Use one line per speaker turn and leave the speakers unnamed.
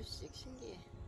불씩 신기해.